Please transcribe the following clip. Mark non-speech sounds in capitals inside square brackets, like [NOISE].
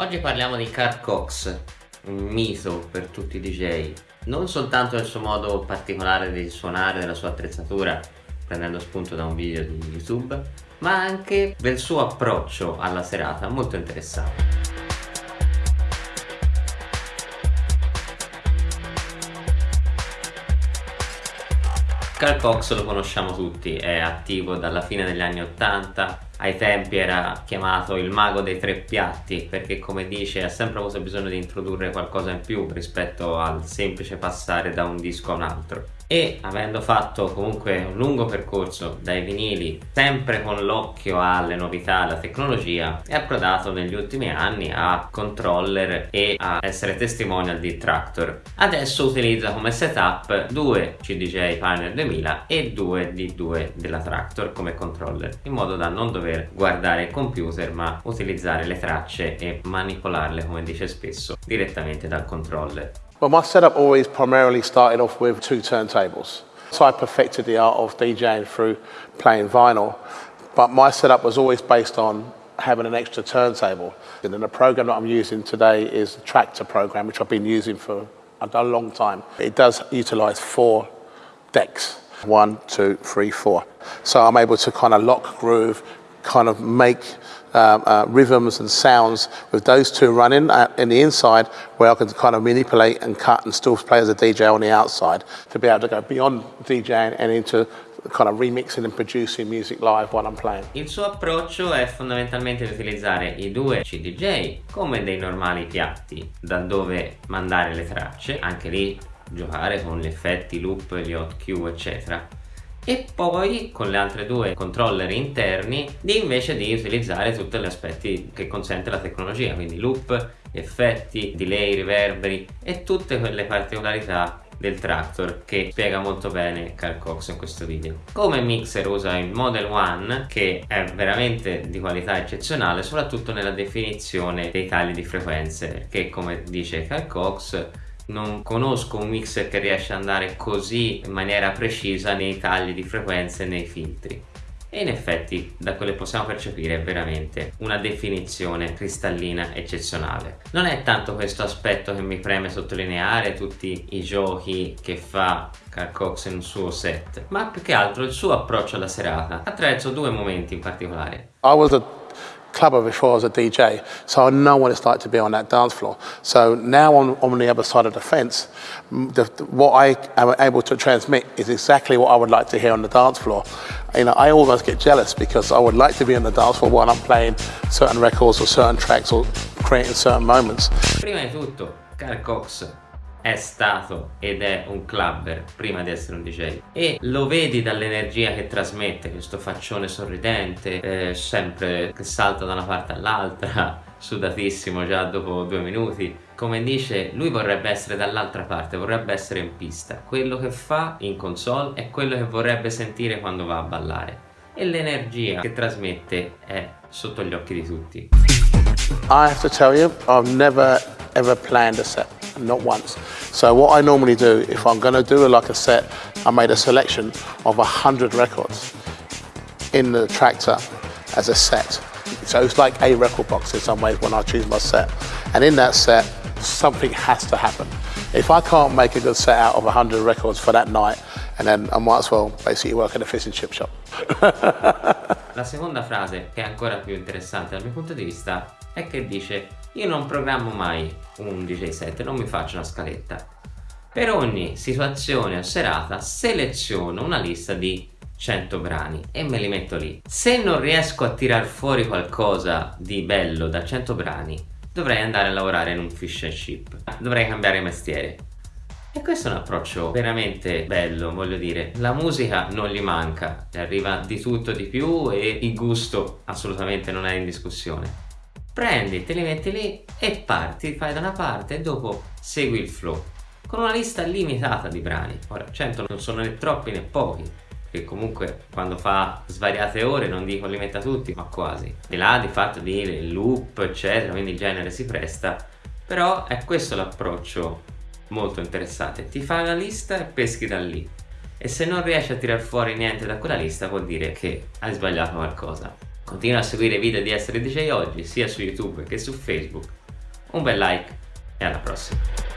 Oggi parliamo di Carl Cox, un mito per tutti i DJ, non soltanto del suo modo particolare di suonare, della sua attrezzatura, prendendo spunto da un video di YouTube, ma anche del suo approccio alla serata, molto interessante. Carl Cox lo conosciamo tutti, è attivo dalla fine degli anni 80 ai tempi era chiamato il mago dei tre piatti perché come dice ha sempre avuto bisogno di introdurre qualcosa in più rispetto al semplice passare da un disco a un altro e avendo fatto comunque un lungo percorso dai vinili sempre con l'occhio alle novità alla tecnologia è approdato negli ultimi anni a controller e a essere testimonial di Tractor. Adesso utilizza come setup due CDJ Pioneer 2000 e due D2 della Tractor come controller in modo da non dover guardare il computer ma utilizzare le tracce e manipolarle come dice spesso direttamente dal controller Well, my setup always primarily started off with two turntables. So I perfected the art of DJing through playing vinyl, but my setup was always based on having an extra turntable. And then the program that I'm using today is the Tractor program, which I've been using for a long time. It does utilize four decks. One, two, three, four. So I'm able to kind of lock groove, kind of make um, uh, rhythms and sounds with those two running uh, in the inside where I can kind of manipulate and cut and still play as a DJ on the outside to be able to go beyond DJing and into kind of remixing and producing music live while I'm playing. Il suo approccio è fondamentalmente di utilizzare i due CDJ come dei normali piatti da dove mandare le tracce, anche lì giocare con gli effetti, loop, gli hot cue eccetera e poi con le altre due controller interni di invece di utilizzare tutti gli aspetti che consente la tecnologia quindi loop, effetti, delay, riverberi e tutte quelle particolarità del Tractor che spiega molto bene Carl Cox in questo video. Come mixer usa il Model One che è veramente di qualità eccezionale soprattutto nella definizione dei tagli di frequenze perché come dice Carl Cox non conosco un mixer che riesce ad andare così in maniera precisa nei tagli di frequenze e nei filtri. E in effetti da quello che possiamo percepire è veramente una definizione cristallina eccezionale. Non è tanto questo aspetto che mi preme sottolineare tutti i giochi che fa Carl Cox in un suo set ma più che altro il suo approccio alla serata attraverso due momenti in particolare. I was a clubber before I was a DJ, so I know what it's like to be on that dance floor. So now on, on the other side of the fence, the, what I am able to transmit is exactly what I would like to hear on the dance floor. You know, I almost get jealous because I would like to be on the dance floor while I'm playing certain records or certain tracks or creating certain moments. Prima di tutto, è stato ed è un clubber prima di essere un DJ e lo vedi dall'energia che trasmette questo faccione sorridente eh, sempre che salta da una parte all'altra [LAUGHS] sudatissimo già dopo due minuti. Come dice lui vorrebbe essere dall'altra parte vorrebbe essere in pista. Quello che fa in console è quello che vorrebbe sentire quando va a ballare. E l'energia che trasmette è sotto gli occhi di tutti. I have to tell you I've never ever planned a set not once. So what I normally do, if I'm going to do like a set, I made a selection of a hundred records in the tractor as a set. So it's like a record box in some ways when I choose my set. And in that set, something has to happen. If I can't make a good set out of 100 records for that night, and then I might as well basically work in a fish and chip shop. [LAUGHS] La seconda frase, che è ancora più interessante dal mio punto di vista, è che dice io non programmo mai un DJ set, non mi faccio una scaletta. Per ogni situazione o serata seleziono una lista di 100 brani e me li metto lì. Se non riesco a tirar fuori qualcosa di bello da 100 brani, dovrei andare a lavorare in un fish and chip. Dovrei cambiare mestiere. E questo è un approccio veramente bello, voglio dire. La musica non gli manca, arriva di tutto di più e il gusto assolutamente non è in discussione prendi, te li metti lì e parti, fai da una parte e dopo segui il flow. Con una lista limitata di brani. Ora 100 non sono né troppi né pochi che comunque quando fa svariate ore non dico li metta tutti ma quasi. Di là di fatto di loop eccetera quindi il genere si presta. Però è questo l'approccio molto interessante. Ti fai una lista e peschi da lì. E se non riesci a tirar fuori niente da quella lista vuol dire che hai sbagliato qualcosa Continua a seguire i video di Essere DJ Oggi sia su YouTube che su Facebook un bel like e alla prossima.